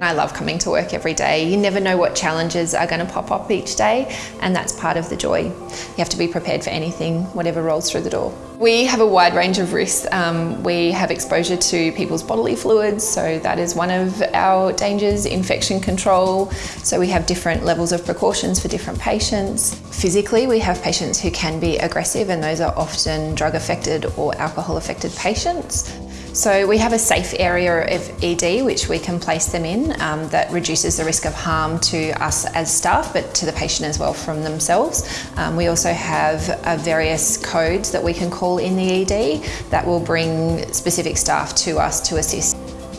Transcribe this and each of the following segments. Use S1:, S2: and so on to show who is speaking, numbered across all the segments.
S1: I love coming to work every day. You never know what challenges are going to pop up each day, and that's part of the joy. You have to be prepared for anything, whatever rolls through the door. We have a wide range of risks. Um, we have exposure to people's bodily fluids, so that is one of our dangers, infection control. So we have different levels of precautions for different patients. Physically, we have patients who can be aggressive, and those are often drug affected or alcohol affected patients. So we have a safe area of ED which we can place them in um, that reduces the risk of harm to us as staff but to the patient as well from themselves. Um, we also have uh, various codes that we can call in the ED that will bring specific staff to us to assist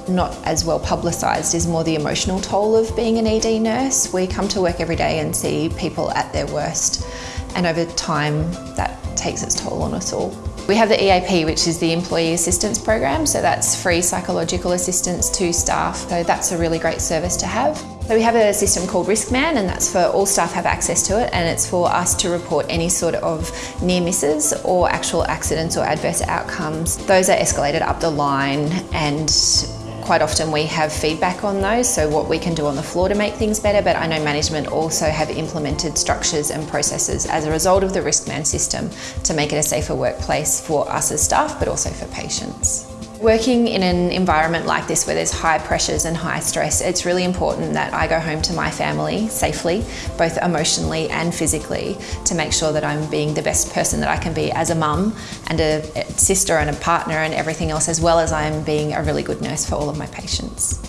S1: not as well publicised is more the emotional toll of being an ED nurse. We come to work every day and see people at their worst and over time that takes its toll on us all. We have the EAP, which is the Employee Assistance Program, so that's free psychological assistance to staff, so that's a really great service to have. So we have a system called Riskman and that's for all staff have access to it and it's for us to report any sort of near misses or actual accidents or adverse outcomes. Those are escalated up the line and Quite often we have feedback on those, so what we can do on the floor to make things better, but I know management also have implemented structures and processes as a result of the risk Riskman system to make it a safer workplace for us as staff, but also for patients. Working in an environment like this where there's high pressures and high stress, it's really important that I go home to my family safely, both emotionally and physically, to make sure that I'm being the best person that I can be as a mum and a sister and a partner and everything else, as well as I'm being a really good nurse for all of my patients.